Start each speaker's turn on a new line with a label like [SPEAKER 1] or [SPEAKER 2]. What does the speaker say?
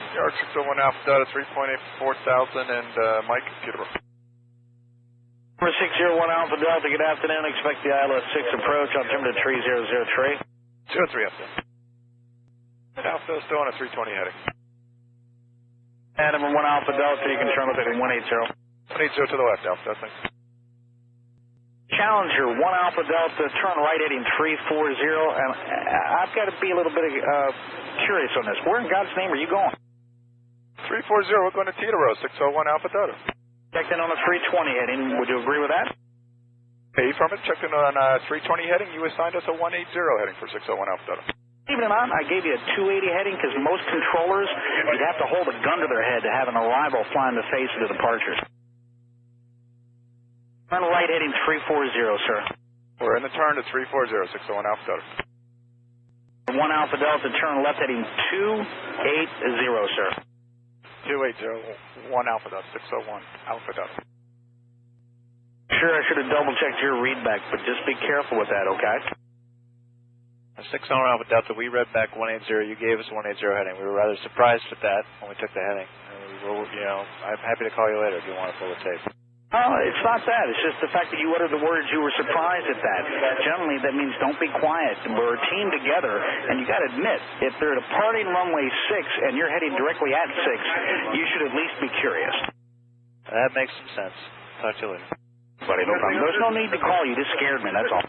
[SPEAKER 1] Yard 601 Alpha Delta 3.84 thousand and uh, Mike Teterboro.
[SPEAKER 2] Number 601 Alpha Delta, good afternoon. Expect the ILS 6 approach, on altimeter 3003.
[SPEAKER 1] 203 Alpha. Alpha Delta still on a 320 heading.
[SPEAKER 2] And number 1 Alpha Delta, you can turn left heading 180.
[SPEAKER 1] 180 to the left, Alpha Delta.
[SPEAKER 2] Challenger 1 Alpha Delta, turn right heading 340. And uh, I've got to be a little bit uh, curious on this. Where in God's name are you going?
[SPEAKER 1] 340, we're going to Teterboro, 601 Alpha Delta.
[SPEAKER 2] Checked in on a 320 heading. Would you agree with that?
[SPEAKER 1] Hey, from it, checked in on a 320 heading. You assigned us a 180 heading for 601 Alpha Delta.
[SPEAKER 2] Believe it or not, I gave you a 280 heading because most controllers, you'd have to hold a gun to their head to have an arrival fly in the face of the departures. Turn right heading 340, sir.
[SPEAKER 1] We're in the turn to 340, 601 Alpha Delta.
[SPEAKER 2] 1 Alpha Delta, turn left heading 280, sir.
[SPEAKER 1] 280, 1 Alpha Delta, 601 Alpha Delta.
[SPEAKER 2] Sure, I should have double checked your readback, but just be careful with that, okay?
[SPEAKER 3] 6 on Alpha Delta, we read back 180. You gave us 180 heading. We were rather surprised at that when we took the heading. And we were, you know, I'm happy to call you later if you want to pull the tape.
[SPEAKER 2] Oh, it's not that. It's just the fact that you uttered the words you were surprised at that. Generally, that means don't be quiet. We're a team together, and you got to admit, if they're departing runway 6 and you're heading directly at 6, you should at least be curious.
[SPEAKER 3] That makes some sense. Talk to you later.
[SPEAKER 2] Buddy, no problem. There's no need to call you. Just scared me, that's all.